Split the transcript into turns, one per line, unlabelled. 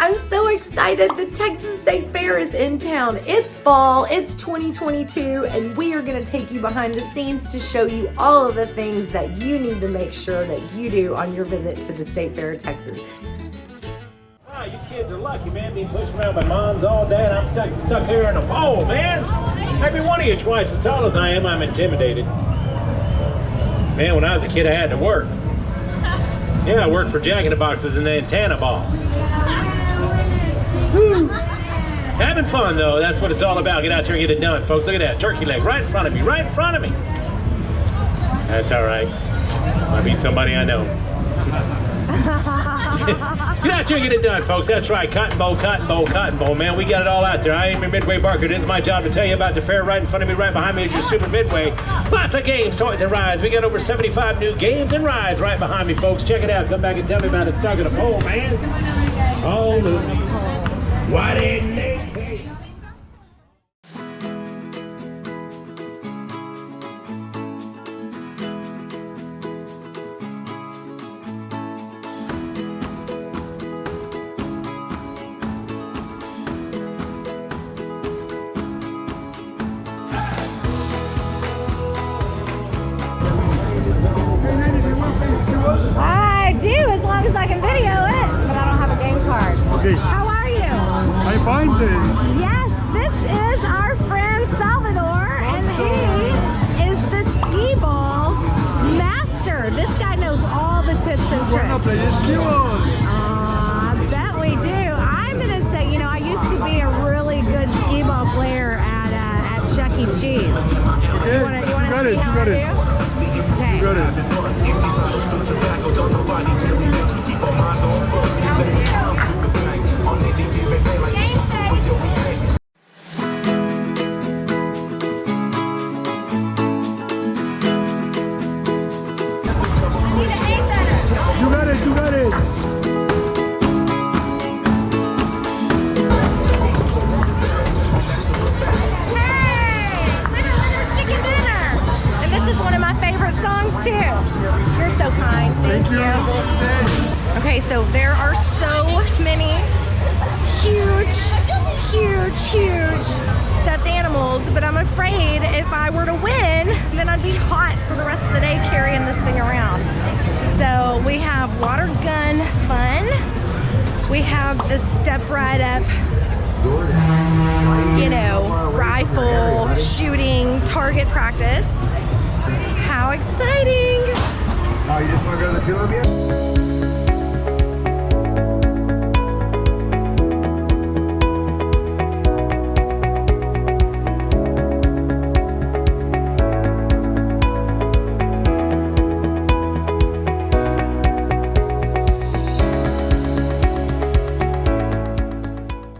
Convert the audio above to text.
I'm so excited. The Texas State Fair is in town. It's fall, it's 2022, and we are gonna take you behind the scenes to show you all of the things that you need to make sure that you do on your visit to the State Fair of Texas.
Wow, you kids are lucky, man, being pushed around by moms all day, and I'm stuck, stuck here in a pole, man. Every one of you twice as tall as I am, I'm intimidated. Man, when I was a kid, I had to work. Yeah, I worked for Jack in the Boxes and the antenna ball. Fun, though, that's what it's all about. Get out there and get it done, folks. Look at that turkey leg right in front of me, right in front of me. That's all right. Might be somebody I know. Get out there and get it done, folks. That's right. Cotton Bowl, Cotton Bowl, Cotton Bowl, man. We got it all out there. I am your Midway Barker. It is my job to tell you about the fair right in front of me, right behind me is your Super Midway. Lots of games, toys, and rides. We got over 75 new games and rides right behind me, folks. Check it out. Come back and tell me about it. Stuck in a pole, man. Over. Why didn't
Okay,
How are you?
I'm fine then.
Yes, this is our friend Salvador, and he is the skee ball master. This guy knows all the tips and
Wanna
tricks.
play skills?
Aw, I bet we do. I'm gonna say, you know, I used to be a really good skee ball player at uh, at Chuck E. Cheese.
Okay,
You wanna, you wanna
got
see
it, you got
I
it.
do? Okay.
You got it. You got it, you got it.
Hey! Winner, winner, chicken dinner! And this is one of my favorite songs too. You're so kind. Thank,
Thank you.
Okay, so there are so many huge, huge, huge stuffed animals, but I'm afraid if I were to win, then I'd be hot for the rest of the day carrying this thing around. Water gun fun. We have the step right up you know, rifle shooting target practice. How exciting!
Oh, you just want to go to the two of?